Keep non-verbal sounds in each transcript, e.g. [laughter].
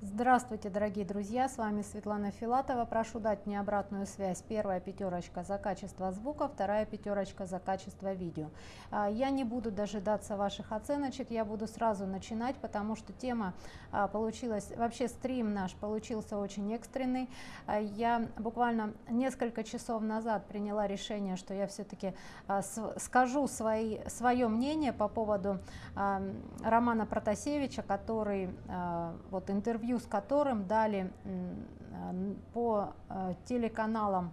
Здравствуйте, дорогие друзья, с вами Светлана Филатова. Прошу дать мне обратную связь. Первая пятерочка за качество звука, вторая пятерочка за качество видео. А, я не буду дожидаться ваших оценочек, я буду сразу начинать, потому что тема а, получилась, вообще стрим наш получился очень экстренный. А, я буквально несколько часов назад приняла решение, что я все-таки скажу свои, свое мнение по поводу Романа Протасевича, который вот интервью интервью с которым дали э, по э, телеканалам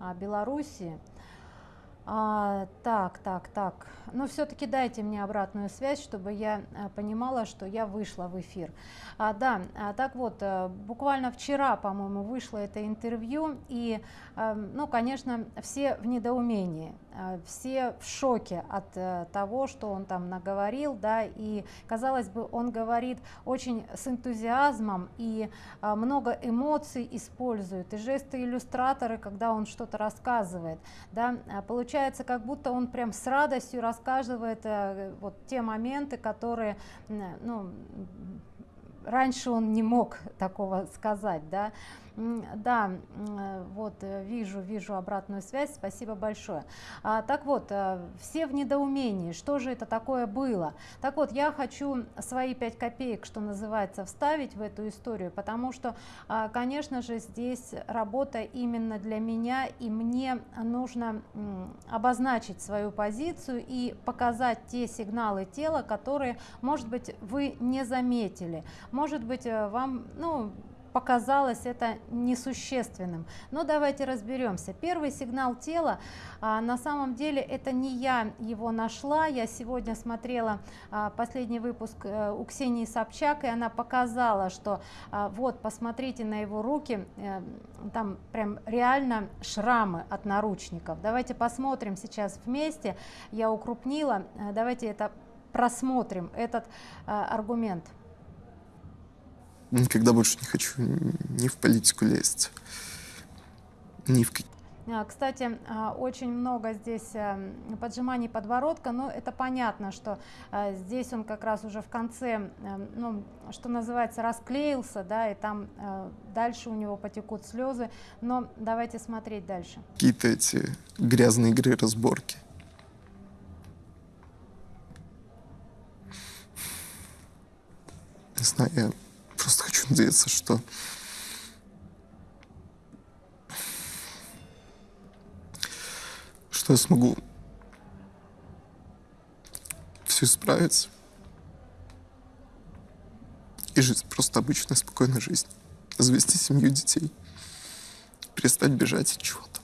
а, Беларуси. А, так, так, так. Но все-таки дайте мне обратную связь, чтобы я а, понимала, что я вышла в эфир. А, да, а, так вот, буквально вчера, по-моему, вышло это интервью, и, ну, конечно, все в недоумении. Э, все в шоке от э, того, что он там наговорил, да, и казалось бы, он говорит очень с энтузиазмом и э, много эмоций использует, и жесты иллюстраторы, когда он что-то рассказывает, да, получается, как будто он прям с радостью рассказывает вот те моменты, которые, ну, раньше он не мог такого сказать, да, да, э, вот э, вижу, вижу обратную связь, спасибо большое. А, так вот, э, все в недоумении, что же это такое было? Так вот, я хочу свои пять копеек, что называется, вставить в эту историю, потому что, а, конечно же, здесь работа именно для меня, и мне нужно обозначить свою позицию и показать те сигналы тела, которые, может быть, вы не заметили. Может быть, вам, ну, показалось это несущественным. Но давайте разберемся. Первый сигнал тела, а, на самом деле это не я его нашла. Я сегодня смотрела а, последний выпуск а, у Ксении Собчак, и она показала, что а, вот, посмотрите на его руки, а, там прям реально шрамы от наручников. Давайте посмотрим сейчас вместе. Я укрупнила. Давайте это просмотрим, этот а, аргумент. Никогда больше не хочу ни в политику лезть, ни в а, кстати, а, очень много здесь э, поджиманий подбородка, но это понятно, что э, здесь он как раз уже в конце, э, ну, что называется, расклеился, да, и там дальше у него потекут слезы, но давайте смотреть дальше. Какие-то эти грязные игры, разборки. Не знаю, я просто хочу надеяться, что что я смогу все исправить и жить просто обычной, спокойной жизнью. Завести семью детей, перестать бежать от чего-то.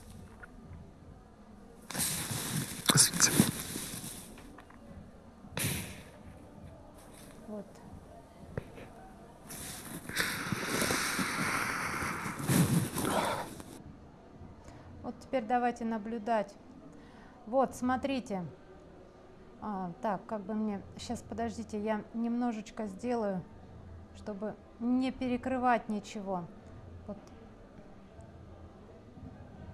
Извините. теперь давайте наблюдать. Вот, смотрите. А, так, как бы мне... Сейчас, подождите, я немножечко сделаю, чтобы не перекрывать ничего. Вот.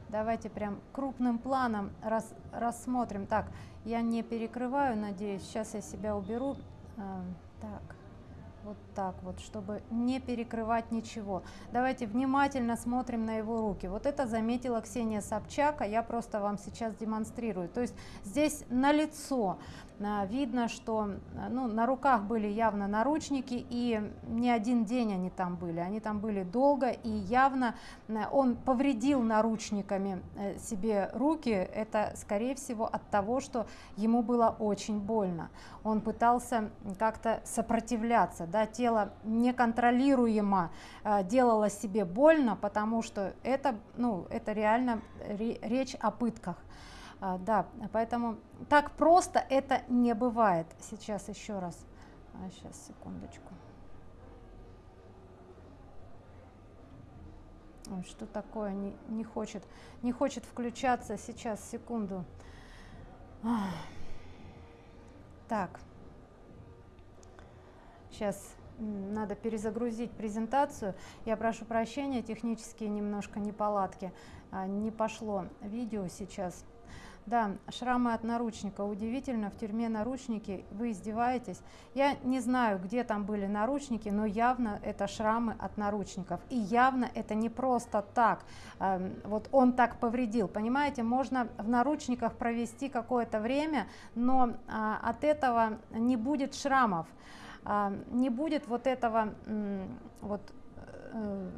Давайте прям крупным планом рас, рассмотрим. Так, я не перекрываю, надеюсь. Сейчас я себя уберу. А, так вот так вот, чтобы не перекрывать ничего. Давайте внимательно смотрим на его руки. Вот это заметила Ксения Собчак, а я просто вам сейчас демонстрирую. То есть здесь на лицо видно, что а, ну, на руках были явно наручники, и не один день они там были, они там были долго, и явно а, он повредил наручниками э, себе руки, это скорее всего от того, что ему было очень больно. Он пытался как-то сопротивляться, да, тело неконтролируемо делало себе больно, потому что это, ну, это реально речь о пытках. А, да, поэтому так просто это не бывает. Сейчас еще раз. А, сейчас, секундочку. Ой, что такое? Не, не, хочет, не хочет включаться. Сейчас, секунду. Так. Сейчас надо перезагрузить презентацию. Я прошу прощения, технические немножко неполадки. А, не пошло видео сейчас. Да, шрамы от наручника. Удивительно, в тюрьме наручники. Вы издеваетесь? Я не знаю, где там были наручники, но явно это шрамы от наручников. И явно это не просто так. Эм, вот он так повредил. Понимаете, можно в наручниках провести какое-то время, но а, от этого не будет шрамов. А, не будет вот этого вот э,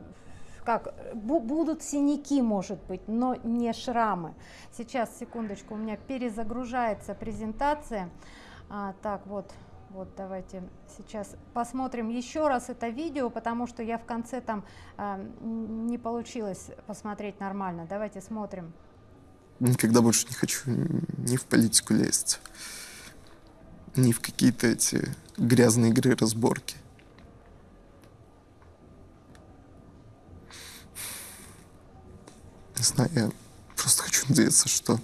как будут синяки, может быть, но не шрамы. Сейчас, секундочку, у меня перезагружается презентация. А, так, вот, вот, давайте сейчас посмотрим еще раз это видео, потому что я в конце там а, не получилось посмотреть нормально. Давайте смотрим. Никогда больше не хочу ни в политику лезть, ни в какие-то эти грязные игры разборки. Не знаю, я просто хочу надеяться, что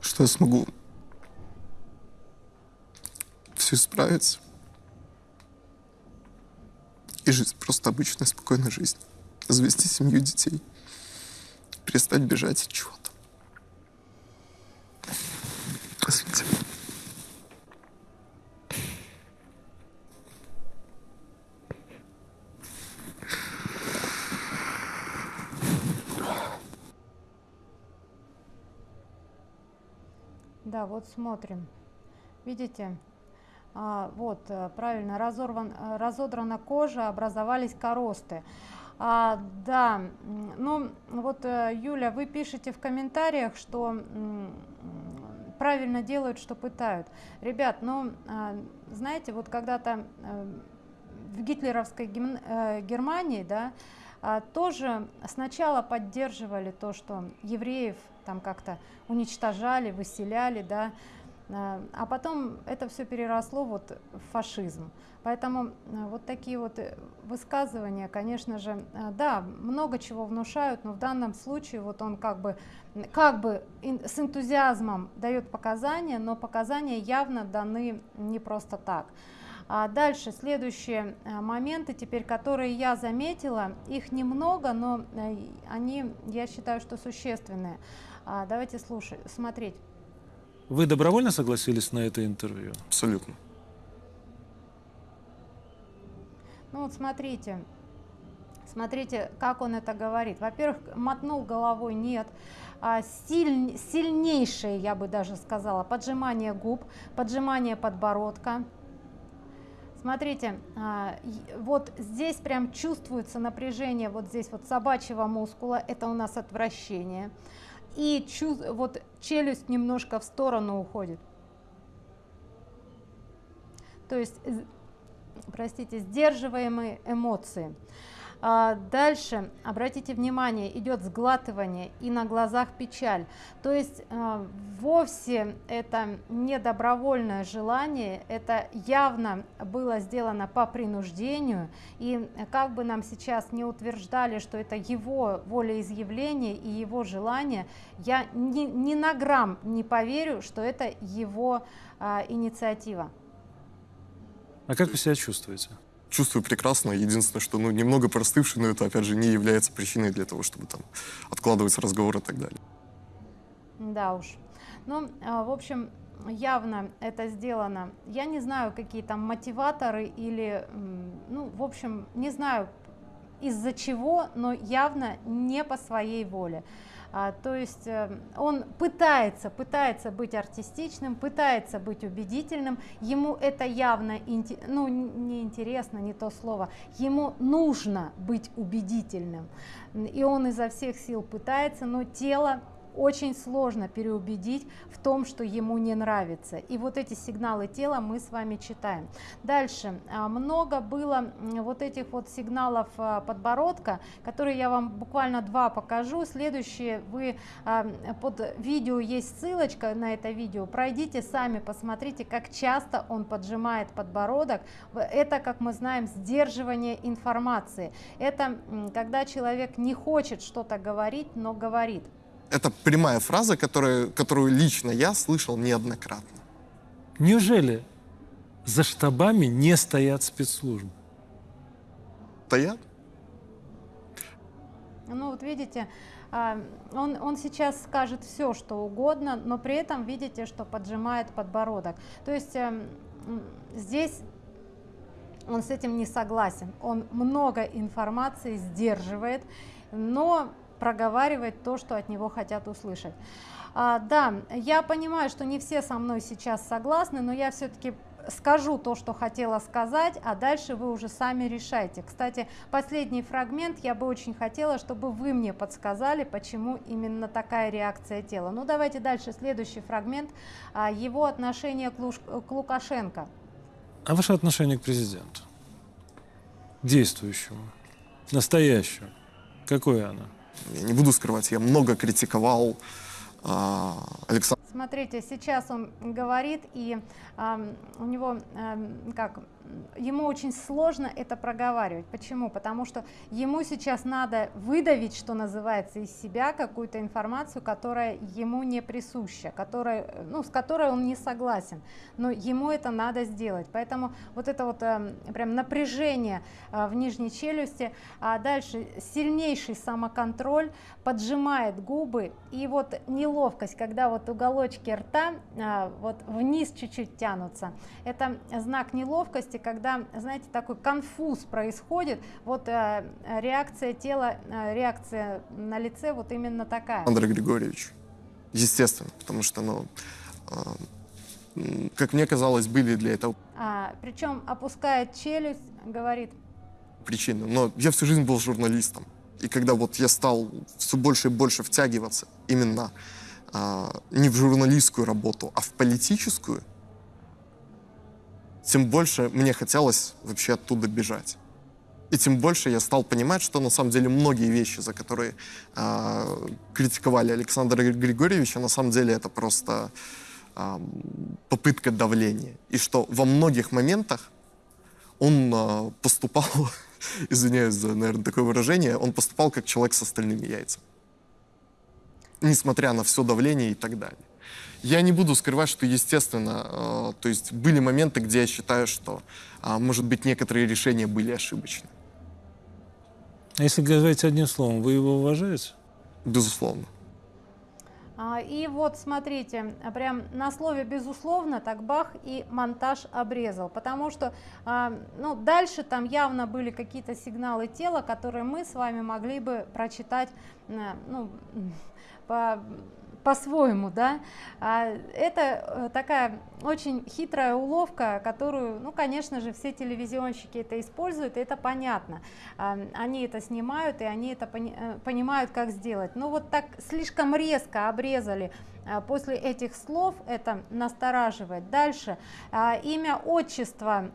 что я смогу все исправить и жить просто обычной, спокойной жизнью. Завести семью детей, перестать бежать от чего-то. Извините. Вот смотрим. Видите? А, вот, э, правильно, разорван, э, разодрана кожа, образовались коросты. А, да, ну вот, э, Юля, вы пишете в комментариях, что правильно делают, что пытают. Ребят, ну, а, знаете, вот когда-то в гитлеровской Германии, да, тоже сначала поддерживали то, что евреев там как-то уничтожали, выселяли, да, а, а потом это все переросло вот в фашизм. Поэтому а, вот такие вот э, высказывания, конечно же, а, да, много чего внушают, но в данном случае вот он как бы, как бы с энтузиазмом дает показания, но показания явно даны не просто так. А дальше следующие моменты, теперь которые я заметила, их немного, но э, они, я считаю, что существенные. А, давайте слушать, смотреть. Вы добровольно согласились на это интервью? Абсолютно. Ну вот смотрите, смотрите, как он это говорит. Во-первых, мотнул головой нет. А, силь, сильнейшее, я бы даже сказала, поджимание губ, поджимание подбородка. Смотрите, а, вот здесь прям чувствуется напряжение, вот здесь вот собачьего мускула, это у нас отвращение и чу вот челюсть немножко в сторону уходит. То есть, простите, сдерживаемые эмоции. А дальше, обратите внимание, идет сглатывание и на глазах печаль. То есть а, вовсе это не добровольное желание, это явно было сделано по принуждению. И как бы нам сейчас не утверждали, что это его волеизъявление и его желание, я ни, ни на грамм не поверю, что это его а, инициатива. А как вы себя чувствуете? Чувствую прекрасно. Единственное, что ну, немного простывший, но это, опять же, не является причиной для того, чтобы там откладывать разговор и так далее. Да уж. Ну, а, в общем, явно это сделано. Я не знаю, какие там мотиваторы или, ну, в общем, не знаю из-за чего, но явно не по своей воле. А, то есть э, он пытается, пытается быть артистичным, пытается быть убедительным, ему это явно, ну не интересно, не то слово, ему нужно быть убедительным, и он изо всех сил пытается, но тело очень сложно переубедить в том, что ему не нравится. И вот эти сигналы тела мы с вами читаем. Дальше. А, много было вот этих вот сигналов а, подбородка, которые я вам буквально два покажу. Следующие вы а, под видео есть ссылочка на это видео. Пройдите сами, посмотрите, как часто он поджимает подбородок. Это, как мы знаем, сдерживание информации. Это когда человек не хочет что-то говорить, но говорит. Это прямая фраза, которая, которую лично я слышал неоднократно. Неужели за штабами не стоят спецслужбы? Стоят. ну вот видите, а, он, он сейчас скажет все, что угодно, но при этом видите, что поджимает подбородок. То есть эм, здесь он с этим не согласен. Он много информации сдерживает, но проговаривает то, что от него хотят услышать. А, да, я понимаю, что не все со мной сейчас согласны, но я все-таки скажу то, что хотела сказать, а дальше вы уже сами решайте. Кстати, последний фрагмент я бы очень хотела, чтобы вы мне подсказали, почему именно такая реакция тела. Ну давайте дальше, следующий фрагмент, а, его отношение к, Луш... к Лукашенко. А ваше отношение к президенту? Действующему, настоящему. Какое оно? Я не буду скрывать, я много критиковал а, Александра. Смотрите, сейчас он говорит, и э, у него, э, как, ему очень сложно это проговаривать. Почему? Потому что ему сейчас надо выдавить, что называется, из себя какую-то информацию, которая ему не присуща, которая, ну, с которой он не согласен. Но ему это надо сделать. Поэтому вот это вот э, прям напряжение э, в нижней челюсти, а дальше сильнейший самоконтроль, поджимает губы, и вот неловкость, когда вот уголочки рта э, вот вниз чуть-чуть тянутся. Это знак неловкости, когда, знаете, такой конфуз происходит, вот э, реакция тела, э, реакция на лице вот именно такая. Андрей Григорьевич, естественно, потому что, ну, э, как мне казалось, были для этого а, причем опускает челюсть, говорит. Причины. Но я всю жизнь был журналистом. И когда вот я стал все больше и больше втягиваться именно а, не в журналистскую работу, а в политическую, тем больше мне хотелось вообще оттуда бежать. И тем больше я стал понимать, что на самом деле многие вещи, за которые э, критиковали Александра Григорьевича, на самом деле это просто э, попытка давления. И что во многих моментах он э, поступал, [laughs] извиняюсь за, наверное, такое выражение, он поступал как человек с остальными яйцами. Несмотря на все давление и так далее. Я не буду скрывать, что, естественно, э, то есть были моменты, где я считаю, что, э, может быть, некоторые решения были ошибочны. А если говорить одним словом, вы его уважаете? Безусловно. А, и вот смотрите, прям на слове безусловно так бах и монтаж обрезал, потому что а, ну, дальше там явно были какие-то сигналы тела, которые мы с вами могли бы прочитать э, ну, [laughs] по по-своему, да, а это э, такая очень хитрая уловка, которую, ну, конечно же, все телевизионщики это используют, и это понятно, а, они это снимают, и они это пони э, понимают, как сделать, но вот так слишком резко обрезали после этих слов это настораживает. Дальше а, имя, отчество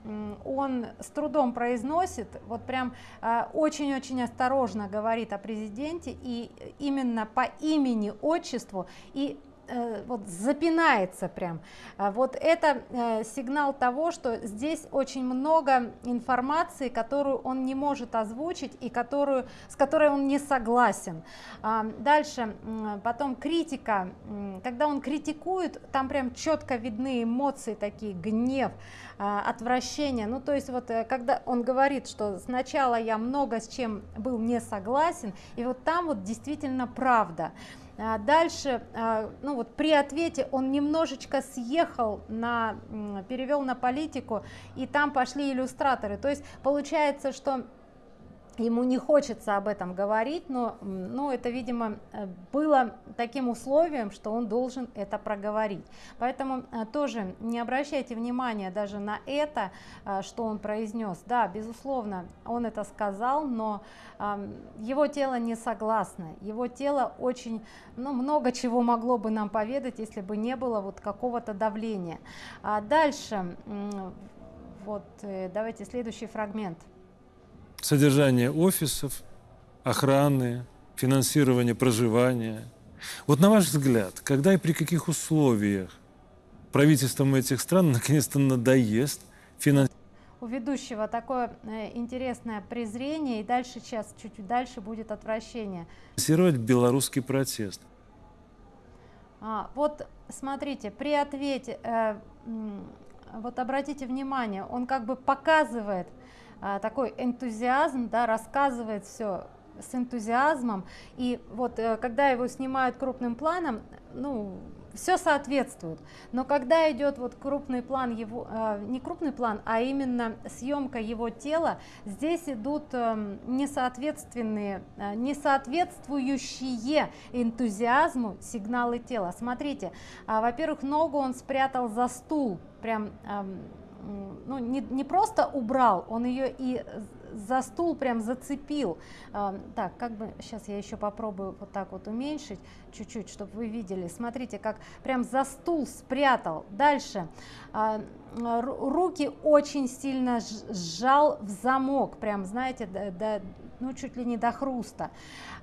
он с трудом произносит, вот прям а, очень-очень осторожно говорит о президенте и именно по имени, отчеству и вот запинается прям. А вот это э, сигнал того, что здесь очень много информации, которую он не может озвучить и которую, с которой он не согласен. А, дальше, потом критика. Когда он критикует, там прям четко видны эмоции такие, гнев, а, отвращение. Ну, то есть вот э, когда он говорит, что сначала я много с чем был не согласен, и вот там вот действительно правда. А дальше, а, ну вот при ответе он немножечко съехал на, перевел на политику, и там пошли иллюстраторы. То есть получается, что ему не хочется об этом говорить, но ну, это, видимо, э, было таким условием, что он должен это проговорить. Поэтому э, тоже не обращайте внимания даже на это, э, что он произнес. Да, безусловно, он это сказал, но его тело не согласно. Его тело очень, ну, много чего могло бы нам поведать, если бы не было вот какого-то давления. А дальше, вот, давайте следующий фрагмент содержание офисов, охраны, финансирование проживания. Вот на ваш взгляд, когда и при каких условиях правительством этих стран наконец-то надоест финансирование? У ведущего такое э, интересное презрение, и дальше сейчас, чуть дальше будет отвращение. Финансировать белорусский протест. А, вот смотрите, при ответе, э, вот обратите внимание, он как бы показывает, такой энтузиазм, да, рассказывает все, с энтузиазмом. И вот э, когда его снимают крупным планом, ну, все соответствует. Но когда идет вот крупный план его, э, не крупный план, а именно съемка его тела, здесь идут э, несоответственные, э, несоответствующие энтузиазму сигналы тела. Смотрите, э, во-первых, ногу он спрятал за стул, прям э, ну, не, не просто убрал, он ее и за стул прям зацепил. А, так, как бы, сейчас я еще попробую вот так вот уменьшить чуть-чуть, чтобы вы видели. Смотрите, как прям за стул спрятал. Дальше. А, руки очень сильно сжал в замок, прям, знаете, до, до, ну, чуть ли не до хруста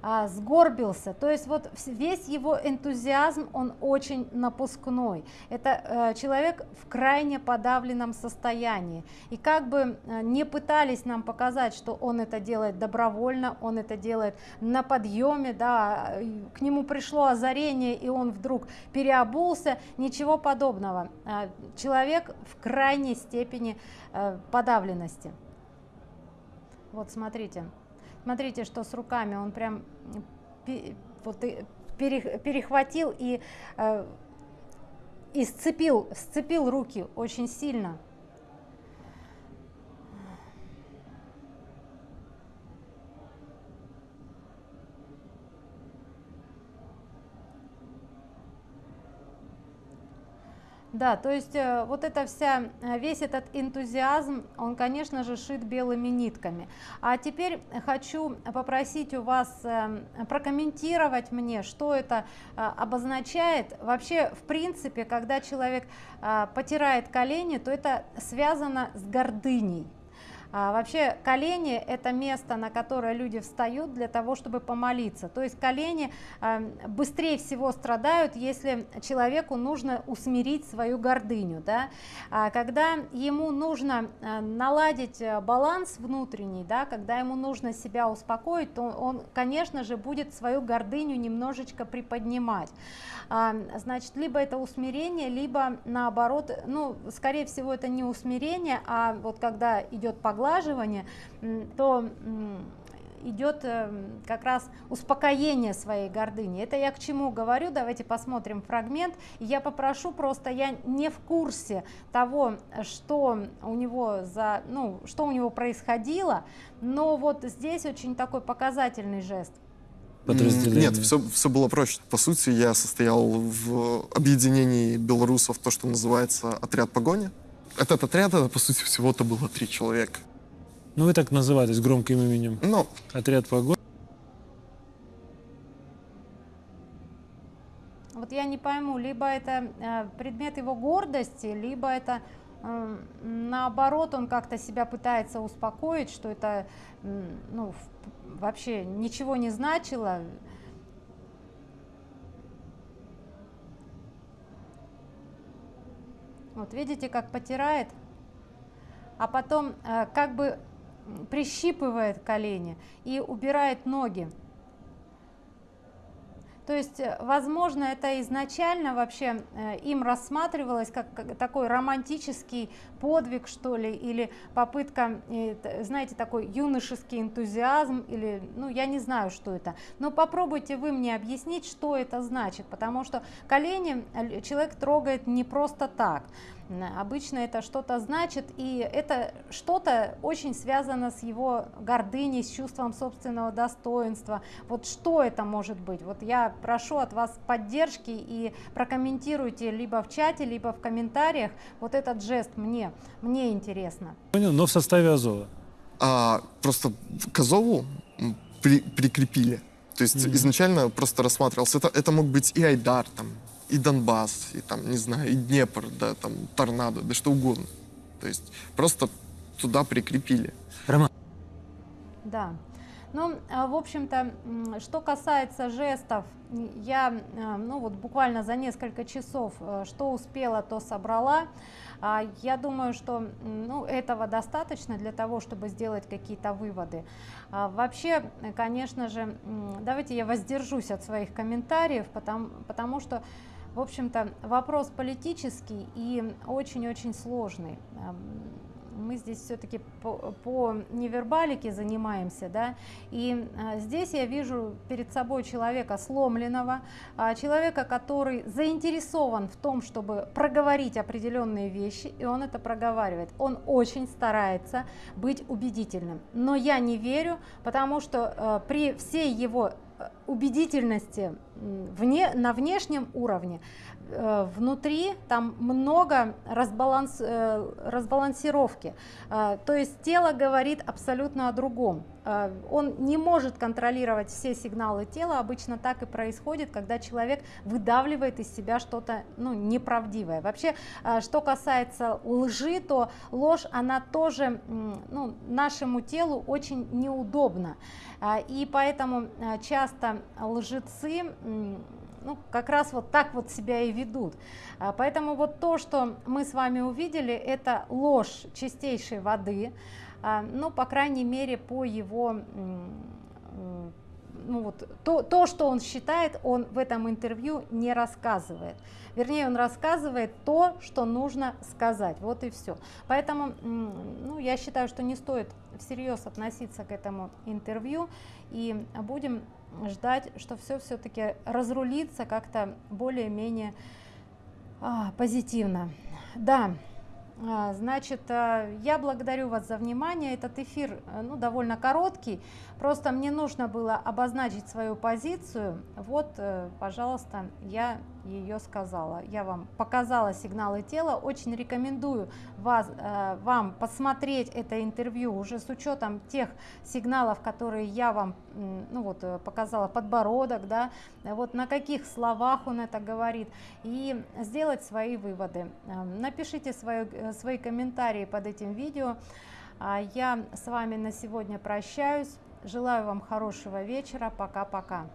а, сгорбился. То есть вот весь его энтузиазм, он очень напускной. Это э, человек в крайне подавленном состоянии. И как бы э, не пытались нам показать, что он это делает добровольно, он это делает на подъеме, да, к нему пришло озарение, и он вдруг переобулся, ничего подобного. Э, человек в крайней степени э, подавленности. Вот смотрите. Смотрите, что с руками он прям вот перехватил и, э, и сцепил, сцепил руки очень сильно. Да, то есть э, вот это вся, э, весь этот энтузиазм, он, конечно же, шит белыми нитками. А теперь хочу попросить у вас э, прокомментировать мне, что это обозначает. Вообще, в принципе, когда человек потирает колени, то это связано с гордыней. А, вообще колени – это место, на которое люди встают для того, чтобы помолиться. То есть колени а, быстрее всего страдают, если человеку нужно усмирить свою гордыню. Да? А, когда ему нужно а, наладить э, баланс внутренний, да, когда ему нужно себя успокоить, то он, конечно же, будет свою гордыню немножечко приподнимать. А, значит, либо это усмирение, либо наоборот, ну, скорее всего, это не усмирение, а вот когда идет поглаживание, то идет э, как раз успокоение своей гордыни. Это я к чему говорю, давайте посмотрим фрагмент. Я попрошу просто, я не в курсе того, что у него за, ну, что у него происходило, но вот здесь очень такой показательный жест подразделение? Нет, все, все было проще. По сути, я состоял в объединении белорусов, то, что называется отряд погони. Этот отряд, это, по сути, всего-то было три человека. Ну, вы так назывались громким именем. Ну, отряд погони. Вот я не пойму, либо это э, предмет его гордости, либо это э, наоборот он как-то себя пытается успокоить, что это ну, вообще ничего не значило. Вот видите, как потирает, а потом э, как бы прищипывает колени и убирает ноги. То есть, э, возможно, это изначально вообще э, им рассматривалось как такой романтический подвиг, что ли, или попытка, э, знаете, такой юношеский энтузиазм, или, ну, я не знаю, что это. Но попробуйте вы мне объяснить, что это значит, потому что колени человек трогает не просто так. Обычно это что-то значит, и это что-то очень связано с его гордыней, с чувством собственного достоинства. Вот что это может быть? Вот я прошу от вас поддержки и прокомментируйте либо в чате, либо в комментариях вот этот жест мне. Мне интересно. Понял, но в составе Азова. А, просто к Азову при, прикрепили. То есть mm-hmm. изначально просто рассматривался. Это, это мог быть и Айдар, там, и Донбасс, и там, не знаю, и Днепр, да, там, торнадо, да что угодно. То есть просто туда прикрепили. Роман. Да. Ну, а, в общем-то, что касается жестов, я, а, ну вот буквально за несколько часов, э, что успела, то собрала. А, я думаю, что ну, этого достаточно для того, чтобы сделать какие-то выводы. Вообще, конечно же, давайте я воздержусь от своих комментариев, потому, потому что в общем-то, вопрос политический и очень-очень сложный. мы здесь все-таки по, по невербалике занимаемся, да, и а, здесь я вижу перед собой человека сломленного, а, человека, который заинтересован в том, чтобы проговорить определенные вещи, и он это проговаривает. Он очень старается быть убедительным, но я не верю, потому что а, при всей его убедительности вне, на внешнем уровне Э, внутри там много разбаланс, э, разбалансировки. Э, то есть тело говорит абсолютно о другом. Он не может контролировать все сигналы тела. Обычно так и происходит, когда человек выдавливает из себя что-то ну, неправдивое. Вообще, что касается лжи, то ложь, она тоже ну, нашему телу очень неудобна. И поэтому часто лжецы ну, как раз вот так вот себя и ведут. А, поэтому вот то, что мы с вами увидели, это ложь чистейшей воды, а, ну, по крайней мере, по его ну вот, то, то, что он считает, он в этом интервью не рассказывает. Вернее, он рассказывает то, что нужно сказать. Вот и все. Поэтому ну, я считаю, что не стоит всерьез относиться к этому интервью. И будем ждать, что все все-таки разрулится как-то более-менее а, позитивно. Да, значит, а, я благодарю вас за внимание. Этот эфир э, ну, довольно короткий. Просто мне нужно было обозначить свою позицию. Вот, э, пожалуйста, я ее сказала. Я вам показала сигналы тела. Очень рекомендую вас, э, вам посмотреть это интервью уже с учетом тех сигналов, которые я вам ну вот, показала, подбородок, да, вот на каких словах он это говорит, и сделать свои выводы. Напишите свои, свои комментарии под этим видео. А я с вами на сегодня прощаюсь. Желаю вам хорошего вечера. Пока-пока.